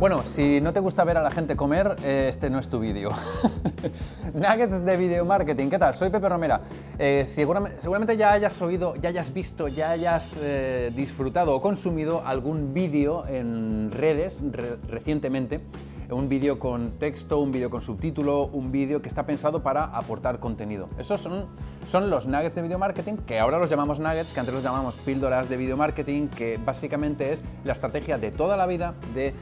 Bueno, si no te gusta ver a la gente comer, eh, este no es tu vídeo. Nuggets de video marketing, ¿qué tal? Soy Pepe Romera. Eh, seguramente, ya hayas oído, ya hayas visto, ya hayas eh, disfrutado o consumido algún vídeo en redes recientemente un vídeo con texto, un vídeo con subtítulo, un vídeo que está pensado para aportar contenido. Esos son, son los nuggets de video marketing, que ahora los llamamos nuggets, que antes los llamamos píldoras de video marketing, que básicamente es la estrategia de toda la vida de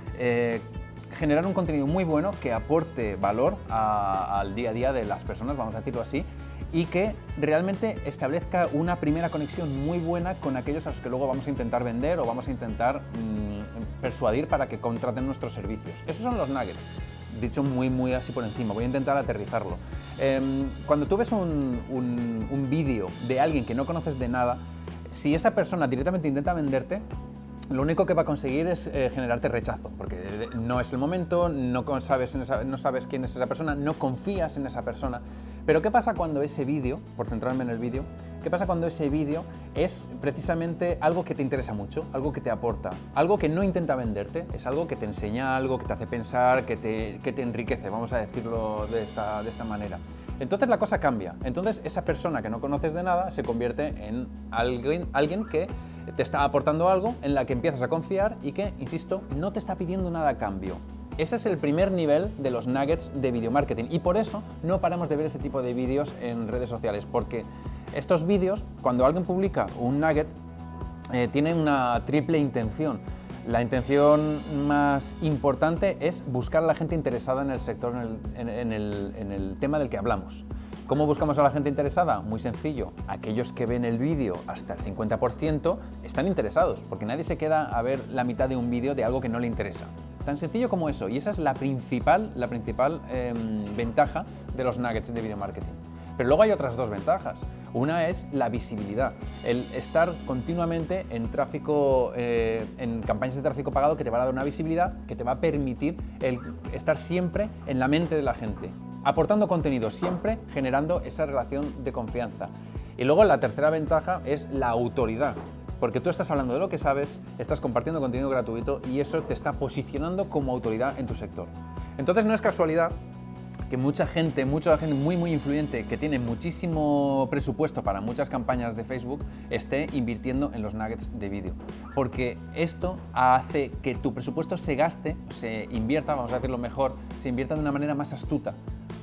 generar un contenido muy bueno que aporte valor al día a día de las personas, vamos a decirlo así, y que realmente establezca una primera conexión muy buena con aquellos a los que luego vamos a intentar vender o vamos a intentar mm, persuadir para que contraten nuestros servicios. Esos son los nuggets dicho muy muy así por encima, voy a intentar aterrizarlo. Em, cuando tú ves un, un vídeo de alguien que no conoces de nada, si esa persona directamente intenta venderte, lo único que va a conseguir es eh, generarte rechazo, porque no es el momento, no sabes, no sabes quién es esa persona, no confías en esa persona. Pero ¿qué pasa cuando ese vídeo, por centrarme en el vídeo, qué pasa cuando ese vídeo es precisamente algo que te interesa mucho, algo que te aporta, algo que no intenta venderte, es algo que te enseña algo, que te hace pensar, que te, que te enriquece, vamos a decirlo de esta, de esta manera. Entonces la cosa cambia. Entonces esa persona que no conoces de nada se convierte en alguien, alguien que te está aportando algo en la que empiezas a confiar y que, insisto, no te está pidiendo nada a cambio. Ese es el primer nivel de los nuggets de video marketing y por eso no paramos de ver ese tipo de vídeos en redes sociales, porque estos vídeos, cuando alguien publica un nugget, eh, tienen una triple intención. La intención más importante es buscar a la gente interesada en el sector, en el, tema del que hablamos. ¿Cómo buscamos a la gente interesada? Muy sencillo. Aquellos que ven el vídeo hasta el 50% están interesados, porque nadie se queda a ver la mitad de un vídeo de algo que no le interesa. Tan sencillo como eso, y esa es la principal, la principal em, ventaja de los nuggets de video marketing. Pero luego hay otras dos ventajas. Una es la visibilidad, el estar continuamente en tráfico, eh, en campañas de tráfico pagado que te va a dar una visibilidad que te va a permitir estar siempre en la mente de la gente, aportando contenido siempre, generando esa relación de confianza. Y luego la tercera ventaja es la autoridad, porque tú estás hablando de lo que sabes, estás compartiendo contenido gratuito y eso te está posicionando como autoridad en tu sector. Entonces no es casualidad que mucha gente, mucha gente muy muy influyente que tiene muchísimo presupuesto para muchas campañas de Facebook esté invirtiendo en los nuggets de vídeo. Porque esto hace que tu presupuesto se gaste, se invierta, vamos a decirlo mejor, se invierta de una manera más astuta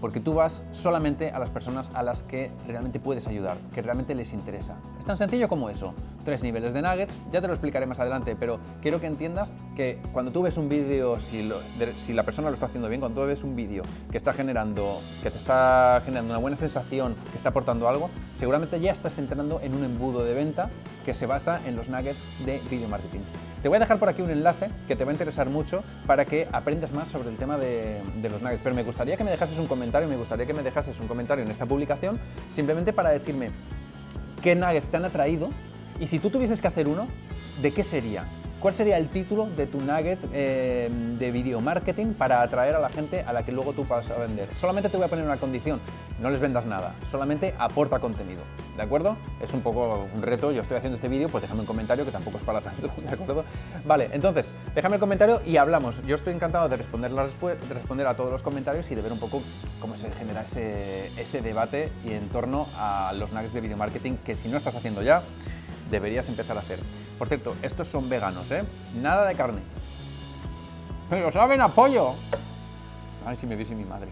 porque tú vas solamente a las personas a las que realmente puedes ayudar, que realmente les interesa. Es tan sencillo como eso. Tres niveles de nuggets, ya te lo explicaré más adelante, pero quiero que entiendas que cuando tú ves un vídeo, si, la persona lo está haciendo bien, cuando tú ves un vídeo que está generando, que te está generando una buena sensación, que está aportando algo, seguramente ya estás entrando en un embudo de venta que se basa en los nuggets de video marketing. Te voy a dejar por aquí un enlace que te va a interesar mucho para que aprendas más sobre el tema de, de los nuggets, pero me gustaría que me dejases un comentario, me gustaría que me dejases un comentario en esta publicación simplemente para decirme qué nuggets te han atraído y si tú tuvieses que hacer uno, ¿de qué sería? ¿Cuál sería el título de tu nugget eh, de video marketing para atraer a la gente a la que luego tú vas a vender? Solamente te voy a poner una condición, no les vendas nada, solamente aporta contenido, ¿de acuerdo? Es un poco un reto, yo estoy haciendo este vídeo, pues déjame un comentario que tampoco es para tanto, ¿de acuerdo? Vale, entonces, déjame el comentario y hablamos. Yo estoy encantado de responder, de responder a todos los comentarios y de ver un poco cómo se genera ese, ese debate y en torno a los nuggets de video marketing que si no estás haciendo ya, deberías empezar a hacer. Por cierto, estos son veganos, ¿eh? Nada de carne. Pero saben a pollo. A ver si me viese mi madre.